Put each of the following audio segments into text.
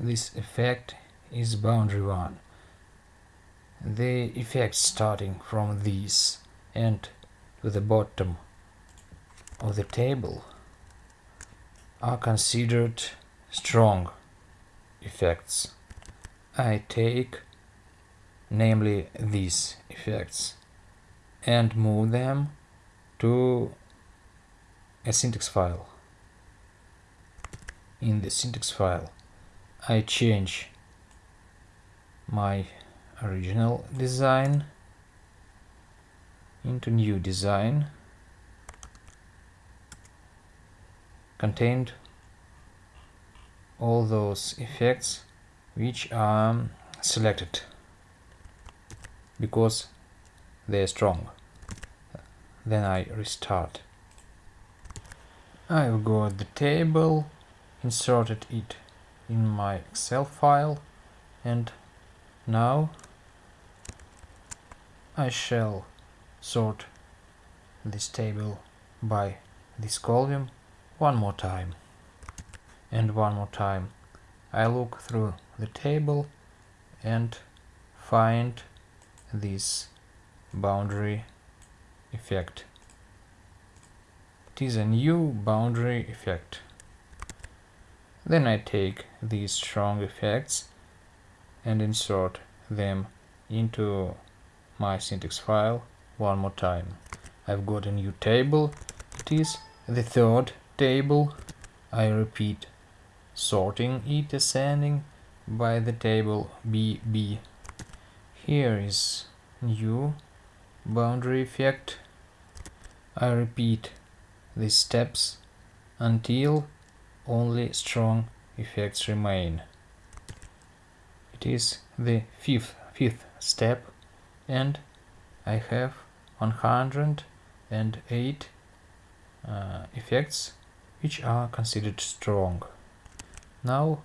this effect is boundary one. The effects starting from this and to the bottom of the table are considered strong effects. I take namely these effects and move them to a syntax file. In the syntax file I change my original design into new design contained all those effects which are selected because they are strong. Then I restart. I've got the table inserted it in my Excel file and now I shall sort this table by this column one more time. And one more time I look through the table and find this boundary effect. It is a new boundary effect then I take these strong effects and insert them into my syntax file one more time. I've got a new table. It is the third table. I repeat sorting it ascending by the table BB. Here is new boundary effect. I repeat these steps until only strong effects remain. It is the fifth, fifth step and I have 108 uh, effects which are considered strong. Now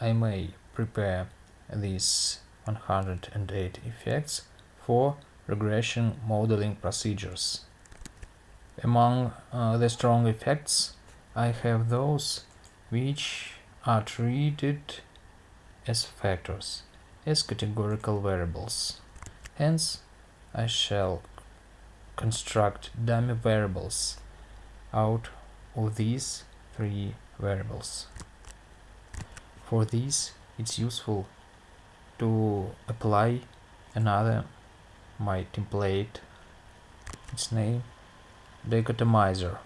I may prepare these 108 effects for regression modeling procedures. Among uh, the strong effects I have those which are treated as factors, as categorical variables. Hence, I shall construct dummy variables out of these three variables. For this, it's useful to apply another my template, its name, dichotomizer